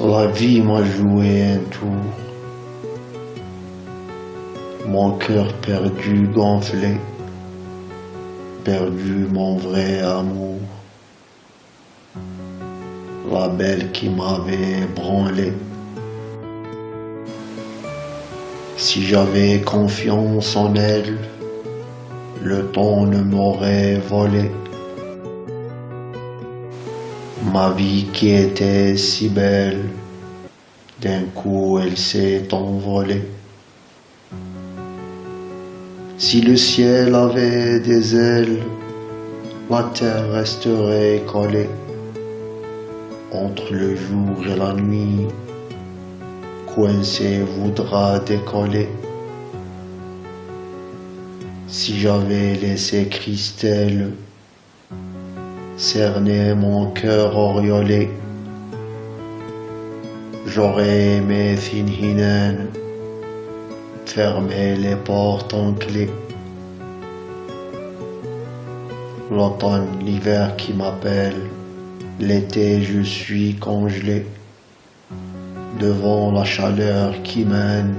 La vie m'a joué un tour. Mon cœur perdu, gonflé, perdu mon vrai amour. La belle qui m'avait branlé. Si j'avais confiance en elle, le temps ne m'aurait volé. Ma vie qui était si belle, d'un coup elle s'est envolée. Si le ciel avait des ailes, la terre resterait collée. Entre le jour et la nuit, coincé voudra décoller. Si j'avais laissé Christelle cerner mon cœur auréolé, j'aurais aimé Finhinen fermer les portes en clé. L'automne, l'hiver qui m'appelle, l'été je suis congelé devant la chaleur qui mène,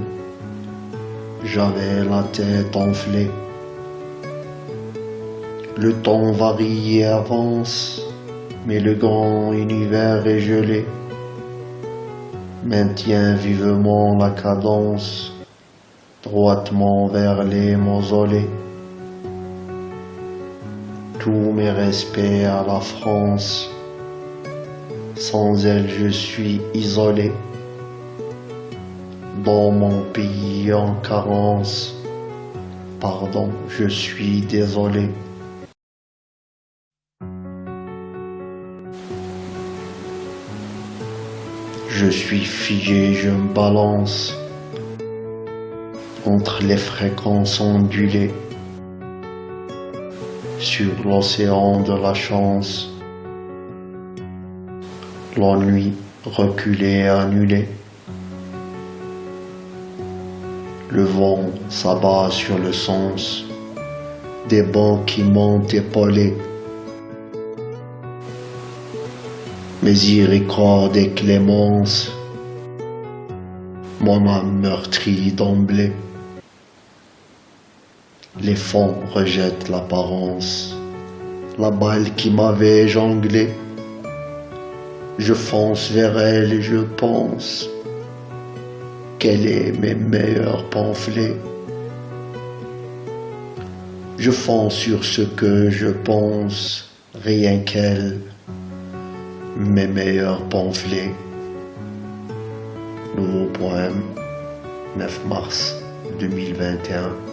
j'avais la tête enflée. Le temps varie et avance, mais le grand univers est gelé. Maintient vivement la cadence, droitement vers les mausolées. Tous mes respects à la France, sans elle je suis isolé dans mon pays en carence. Pardon, je suis désolé. Je suis figé, je me balance entre les fréquences ondulées sur l'océan de la chance. L'ennui reculé, annulé. Le vent s'abat sur le sens des bancs qui montent épaulés. Miséricorde et clémence, mon âme meurtrie d'emblée. Les fonds rejettent l'apparence, la balle qui m'avait jonglé. Je fonce vers elle et je pense quels est mes meilleurs pamphlets. Je fonce sur ce que je pense, rien qu'elle, mes meilleurs pamphlets. Nouveau poème, 9 mars 2021.